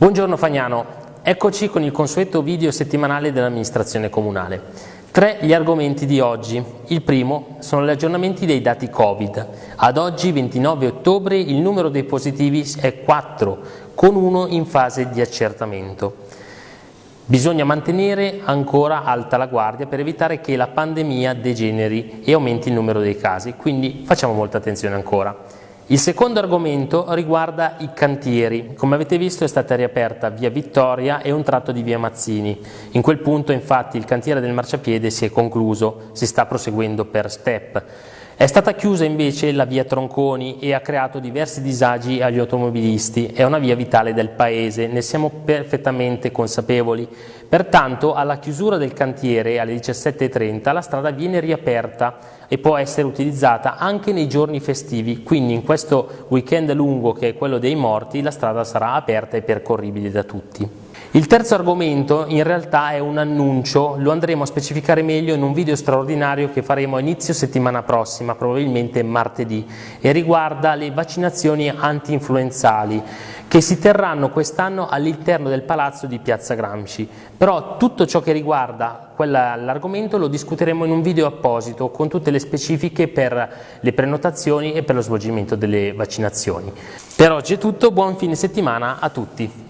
Buongiorno Fagnano, eccoci con il consueto video settimanale dell'amministrazione comunale. Tre gli argomenti di oggi. Il primo sono gli aggiornamenti dei dati Covid. Ad oggi, 29 ottobre, il numero dei positivi è 4, con uno in fase di accertamento. Bisogna mantenere ancora alta la guardia per evitare che la pandemia degeneri e aumenti il numero dei casi, quindi facciamo molta attenzione ancora. Il secondo argomento riguarda i cantieri. Come avete visto è stata riaperta via Vittoria e un tratto di via Mazzini. In quel punto infatti il cantiere del marciapiede si è concluso, si sta proseguendo per step. È stata chiusa invece la via Tronconi e ha creato diversi disagi agli automobilisti. È una via vitale del paese, ne siamo perfettamente consapevoli. Pertanto alla chiusura del cantiere alle 17.30 la strada viene riaperta e può essere utilizzata anche nei giorni festivi, quindi in questo weekend lungo che è quello dei morti la strada sarà aperta e percorribile da tutti. Il terzo argomento in realtà è un annuncio, lo andremo a specificare meglio in un video straordinario che faremo a inizio settimana prossima, probabilmente martedì, e riguarda le vaccinazioni anti-influenzali che si terranno quest'anno all'interno del palazzo di Piazza Gramsci. Però tutto ciò che riguarda l'argomento lo discuteremo in un video apposito con tutte le specifiche per le prenotazioni e per lo svolgimento delle vaccinazioni. Per oggi è tutto, buon fine settimana a tutti.